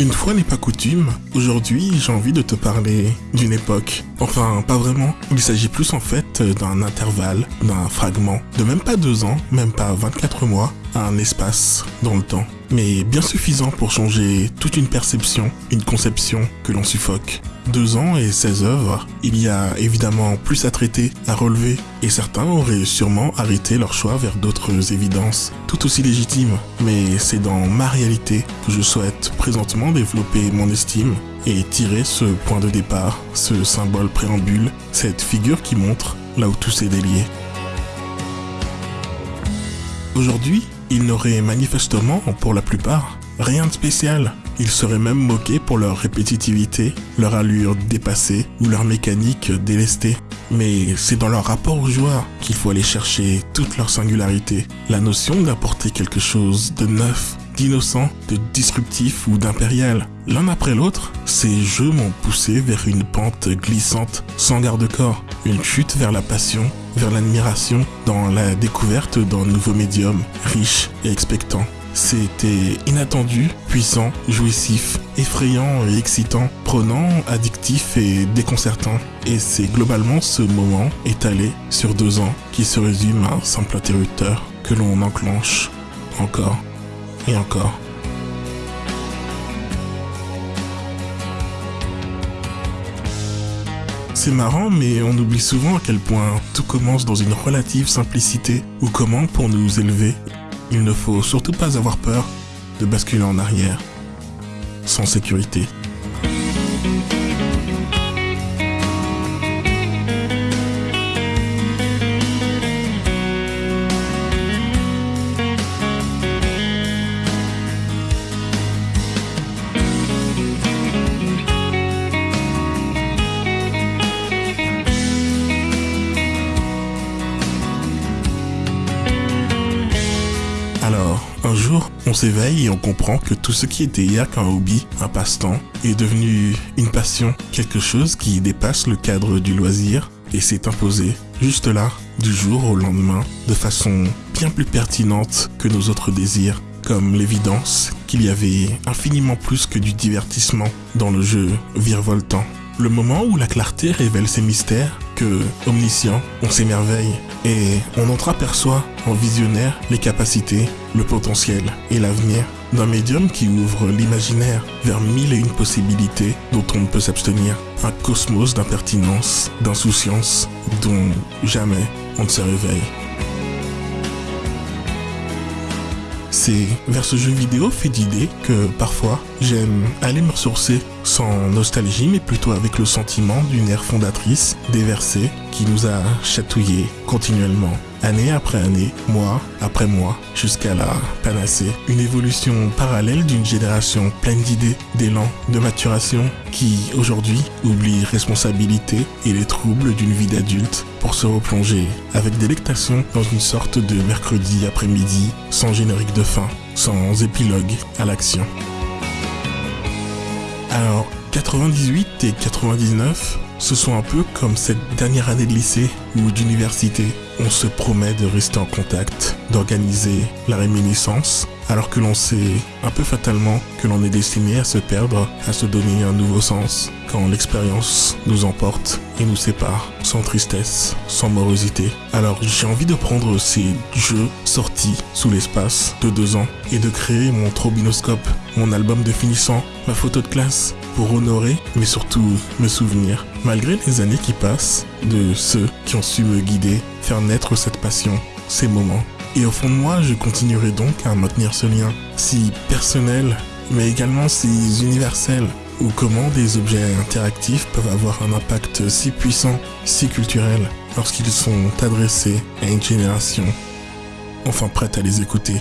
Une fois n'est pas coutume, aujourd'hui j'ai envie de te parler d'une époque. Enfin, pas vraiment. Il s'agit plus en fait d'un intervalle, d'un fragment, de même pas deux ans, même pas 24 mois, un espace dans le temps. Mais bien suffisant pour changer toute une perception, une conception que l'on suffoque. Deux ans et 16 œuvres, il y a évidemment plus à traiter, à relever, et certains auraient sûrement arrêté leur choix vers d'autres évidences, tout aussi légitimes. Mais c'est dans ma réalité que je souhaite présentement développer mon estime et tirer ce point de départ, ce symbole préambule, cette figure qui montre là où tout s'est délié. Aujourd'hui, ils n'auraient manifestement, pour la plupart, rien de spécial. Ils seraient même moqués pour leur répétitivité, leur allure dépassée ou leur mécanique délestée. Mais c'est dans leur rapport aux joueurs qu'il faut aller chercher toute leur singularité. La notion d'apporter quelque chose de neuf, d'innocent, de disruptif ou d'impérial. L'un après l'autre, ces jeux m'ont poussé vers une pente glissante, sans garde-corps, une chute vers la passion, vers l'admiration, dans la découverte d'un nouveau médium, riche et expectant. C'était inattendu, puissant, jouissif, effrayant et excitant, prenant, addictif et déconcertant. Et c'est globalement ce moment étalé sur deux ans qui se résume à un simple interrupteur que l'on enclenche encore et encore. C'est marrant, mais on oublie souvent à quel point tout commence dans une relative simplicité, ou comment, pour nous élever, il ne faut surtout pas avoir peur de basculer en arrière, sans sécurité. Alors, un jour, on s'éveille et on comprend que tout ce qui était hier qu'un hobby, un passe-temps, est devenu une passion, quelque chose qui dépasse le cadre du loisir et s'est imposé, juste là, du jour au lendemain, de façon bien plus pertinente que nos autres désirs, comme l'évidence qu'il y avait infiniment plus que du divertissement dans le jeu virevoltant. Le moment où la clarté révèle ses mystères, omniscient, on s'émerveille et on entreaperçoit en visionnaire les capacités, le potentiel et l'avenir d'un médium qui ouvre l'imaginaire vers mille et une possibilités dont on ne peut s'abstenir. Un cosmos d'impertinence, d'insouciance dont jamais on ne se réveille. C'est vers ce jeu vidéo fait d'idées que parfois j'aime aller me ressourcer sans nostalgie mais plutôt avec le sentiment d'une ère fondatrice déversée qui nous a chatouillés continuellement année après année, mois après mois, jusqu'à la panacée. Une évolution parallèle d'une génération pleine d'idées, d'élan, de maturation, qui aujourd'hui oublie responsabilité et les troubles d'une vie d'adulte pour se replonger avec délectation dans une sorte de mercredi après-midi sans générique de fin, sans épilogue à l'action. Alors, 98 et 99, ce sont un peu comme cette dernière année de lycée ou d'université. On se promet de rester en contact, d'organiser la réminiscence, alors que l'on sait un peu fatalement que l'on est destiné à se perdre, à se donner un nouveau sens, quand l'expérience nous emporte et nous sépare, sans tristesse, sans morosité. Alors j'ai envie de prendre ces jeux sortis sous l'espace de deux ans et de créer mon trobinoscope, mon album de finissant, ma photo de classe, pour honorer, mais surtout me souvenir, malgré les années qui passent, de ceux qui ont su me guider, faire naître cette passion, ces moments. Et au fond de moi, je continuerai donc à maintenir ce lien, si personnel, mais également si universel, ou comment des objets interactifs peuvent avoir un impact si puissant, si culturel, lorsqu'ils sont adressés à une génération enfin prête à les écouter.